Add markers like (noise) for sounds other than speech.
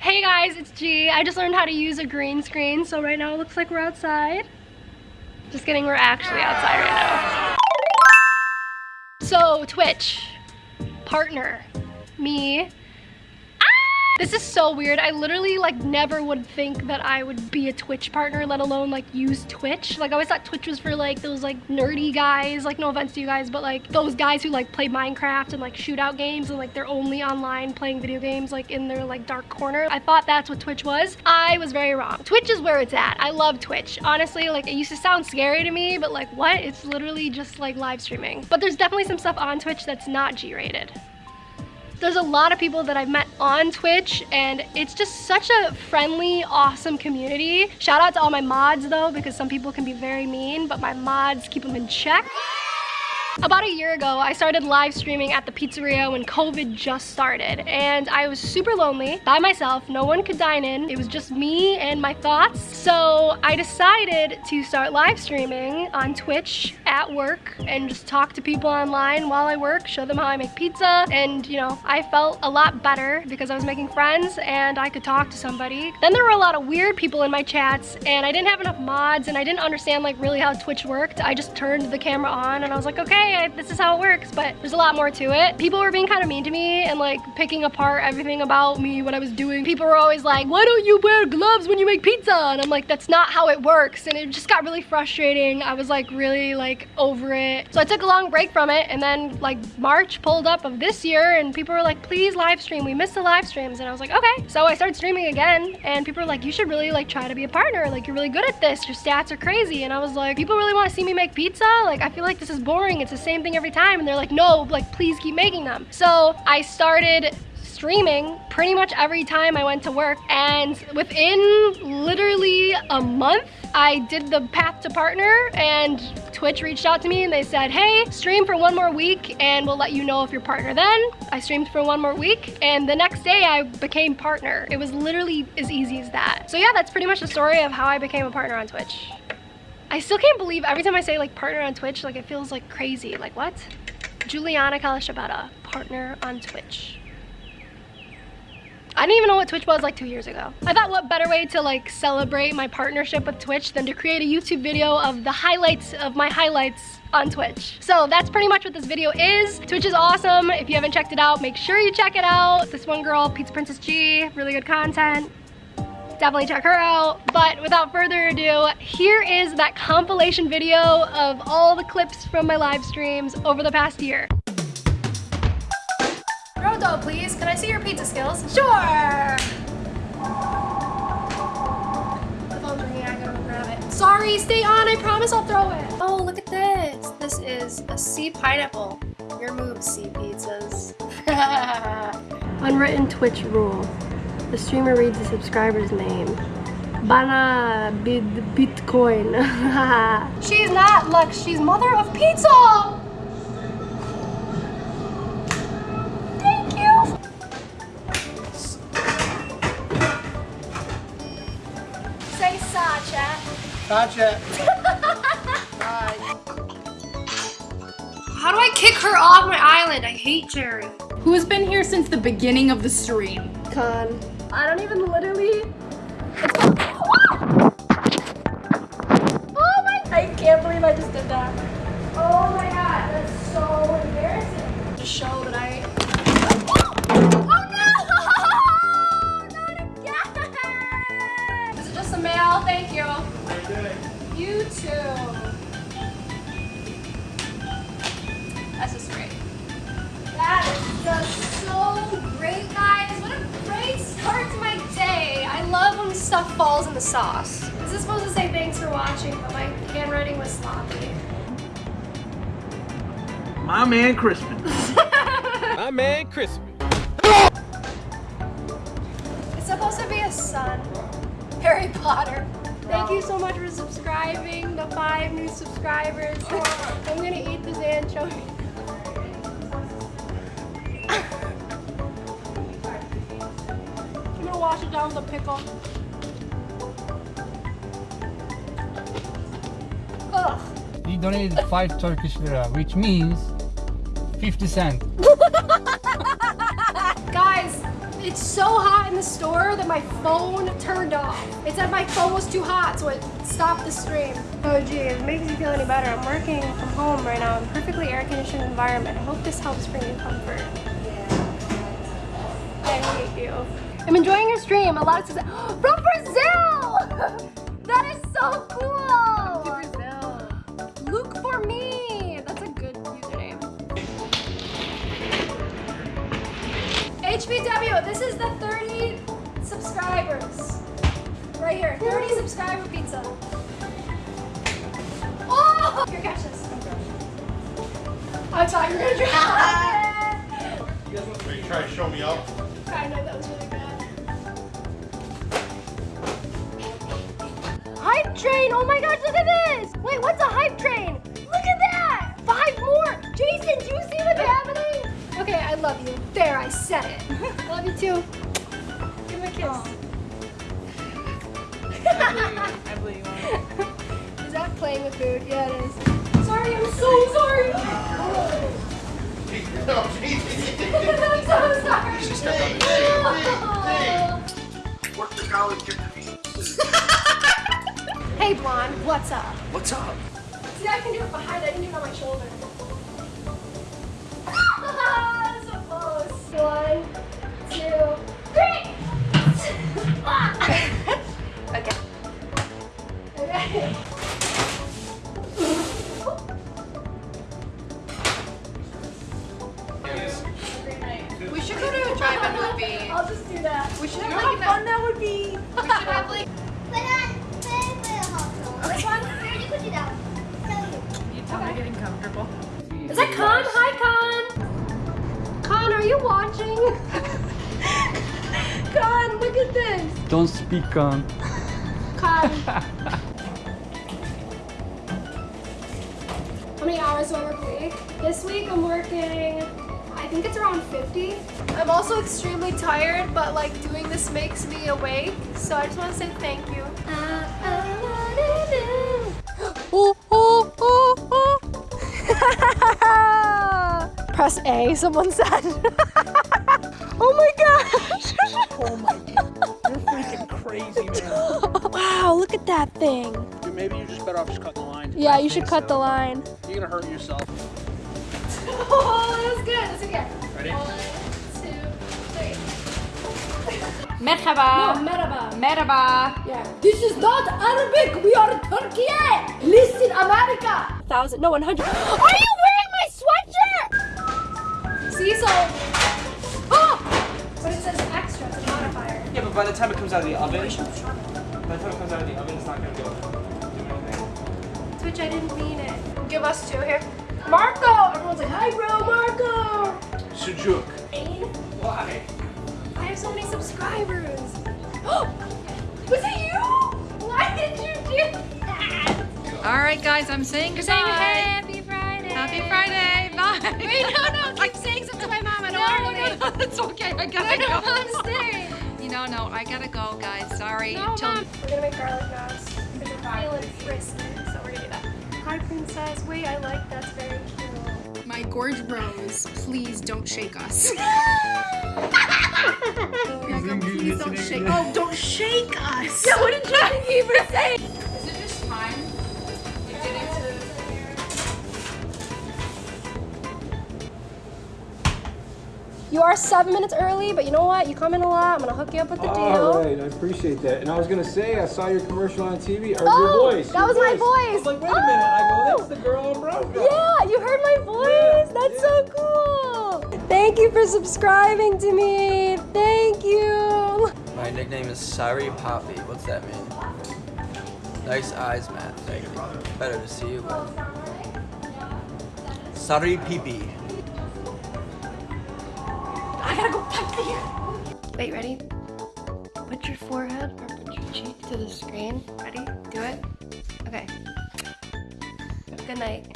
Hey guys, it's G. I just learned how to use a green screen, so right now it looks like we're outside. Just kidding, we're actually outside right now. So, Twitch, partner, me, this is so weird. I literally like never would think that I would be a Twitch partner, let alone like use Twitch. Like I always thought Twitch was for like those like nerdy guys, like no offense to you guys, but like those guys who like play Minecraft and like shootout games and like they're only online playing video games like in their like dark corner. I thought that's what Twitch was. I was very wrong. Twitch is where it's at. I love Twitch. Honestly, like it used to sound scary to me, but like what? It's literally just like live streaming. But there's definitely some stuff on Twitch that's not G-rated. There's a lot of people that I've met on Twitch and it's just such a friendly, awesome community. Shout out to all my mods though, because some people can be very mean, but my mods keep them in check. About a year ago, I started live streaming at the pizzeria when COVID just started, and I was super lonely, by myself, no one could dine in, it was just me and my thoughts. So I decided to start live streaming on Twitch at work and just talk to people online while I work, show them how I make pizza, and you know, I felt a lot better because I was making friends and I could talk to somebody. Then there were a lot of weird people in my chats, and I didn't have enough mods, and I didn't understand like really how Twitch worked. I just turned the camera on and I was like, okay, okay, this is how it works, but there's a lot more to it. People were being kind of mean to me and like picking apart everything about me, what I was doing. People were always like, why don't you wear gloves when you make pizza? And I'm like, that's not how it works. And it just got really frustrating. I was like really like over it. So I took a long break from it and then like March pulled up of this year and people were like, please live stream. We missed the live streams. And I was like, okay. So I started streaming again and people were like, you should really like try to be a partner. Like you're really good at this. Your stats are crazy. And I was like, people really want to see me make pizza? Like I feel like this is boring. It's the same thing every time. And they're like, no, like please keep making them. So I started streaming pretty much every time I went to work. And within literally a month, I did the path to partner and Twitch reached out to me and they said, hey, stream for one more week and we'll let you know if you're partner then. I streamed for one more week and the next day I became partner. It was literally as easy as that. So yeah, that's pretty much the story of how I became a partner on Twitch. I still can't believe every time I say like partner on Twitch, like it feels like crazy. Like what? Juliana Kalashabata, partner on Twitch. I didn't even know what Twitch was like two years ago. I thought what better way to like celebrate my partnership with Twitch than to create a YouTube video of the highlights of my highlights on Twitch. So that's pretty much what this video is. Twitch is awesome. If you haven't checked it out, make sure you check it out. This one girl, Pizza Princess G, really good content definitely check her out. But without further ado, here is that compilation video of all the clips from my live streams over the past year. Roto, please. Can I see your pizza skills? Sure! The phone's ringing, I gotta grab it. Sorry, stay on, I promise I'll throw it. Oh, look at this. This is a sea pineapple. Your move, sea pizzas. (laughs) Unwritten Twitch rule. The streamer reads the subscriber's name. Bana bid Bitcoin. (laughs) she's not Lux, she's mother of pizza! Thank you! Say sa, chat. Gotcha. Bye. How do I kick her off my island? I hate Jerry. Who's been here since the beginning of the stream? Con. I don't even literally. Oh my! I can't believe I just did that. Oh my god, that's so embarrassing. To show that I. Oh no! (laughs) Not again! This is just a mail. Thank you. You too. That's just great. That is just so great, guys. What a great start to my day. I love when stuff falls in the sauce. This is supposed to say thanks for watching, but my handwriting was sloppy. My man Crispin. (laughs) My man Crispin. It's supposed to be a son. Harry Potter. Thank you so much for subscribing, the five new subscribers. Oh. I'm gonna eat this anchovy. Down with a pickle. Ugh. He donated 5 Turkish lira, which means 50 cent. (laughs) Guys, It's so hot in the store that my phone turned off. It said my phone was too hot, so it stopped the stream. Oh gee, if it makes you feel any better, I'm working from home right now in a perfectly air-conditioned environment. I hope this helps bring you comfort. I hate you. I'm enjoying your stream. A lot of success. (gasps) From Brazil! (laughs) that is so cool! Brazil. Look for me. That's a good username. HBW, this is the 30 subscribers. Right here, 30 subscriber pizza. Oh! Here, catch this. I thought you were gonna (laughs) drop it. Are you trying to show me up? I know that was really Hype train! Oh my gosh, look at this! Wait, what's a hype train? Look at that! Five more! Jason, do you see what's happening? Okay, I love you. There, I said it. I love you too. Give him a kiss. I believe you are. Is that playing with food? Yeah, it is. Sorry, I'm so sorry. No, Jesus. I'm so sorry. She stepped on the What's the college get to be? Hey, blonde, what's up? What's up? See, I can do it behind. I can do it on my shoulder. (laughs) so close. One, two, three. (laughs) okay. Okay. Watching? Con, look at this. Don't speak on. Con. (laughs) How many hours do I work a week? This week I'm working, I think it's around 50. I'm also extremely tired, but like doing this makes me awake. So I just want to say thank you. Uh, uh, (gasps) oh, oh, oh, Press A, someone said. (laughs) oh my gosh. Oh my god. You're freaking crazy, man. wow, look at that thing. Dude, maybe you're just better off just cutting the line. Yeah, you should cut so. the line. You're gonna hurt yourself. (laughs) Oh, that was good. That's again. Ready? One, two, three. Merhaba. No, merhaba. Merhaba. Yeah. This is not Arabic. We are Turkey. Listen, America. Thousand, no, one hundred. (gasps) Are you wearing my sweatshirt? See, so. Oh! But it says extra. It's a modifier. Yeah, but by the time it comes out of the oven, by the time it comes out of the oven, it's not gonna go do anything. Twitch, I didn't mean it. Give us two here. Marco! Everyone's like, hi, bro, Marco! Sujuk. Ain? Why? I have so many subscribers. Oh! (gasps) Was it you? Why did you do that? All right, guys, I'm saying goodbye. Happy Friday. Happy Friday. Bye. Wait, no, no, (laughs) No, no, no, it's okay. I gotta (laughs) No, no, go. Mom, stay. You know, no, I gotta go, guys. Sorry. No, Till- Mom. We're gonna make garlic knots because we're feeling frisky, so we're gonna do that. Hi, princess. Wait, I like that's very cute. My gorge bros, please don't shake us. (laughs) please don't shake. Oh, don't shake us. Yeah, what did you think he You are seven minutes early, but you know what? You come in a lot. I'm gonna hook you up with the deal. All right, I appreciate that. And I was gonna say, I saw your commercial on TV. Or Oh, your voice. that your was my voice. I voice. was like, wait a minute. I Oh. go, that's the girl on Bronco. Yeah, you heard my voice. Yeah, That's yeah. so cool. Thank you for subscribing to me. Thank you. My nickname is Sari Poppy. What's that mean? Nice eyes, Matt. Thank you. Better to see you, but. Sari Pipi. Gotta go. Wait, ready? Put your forehead or put your cheek to the screen. Ready? Do it. Okay. Good night.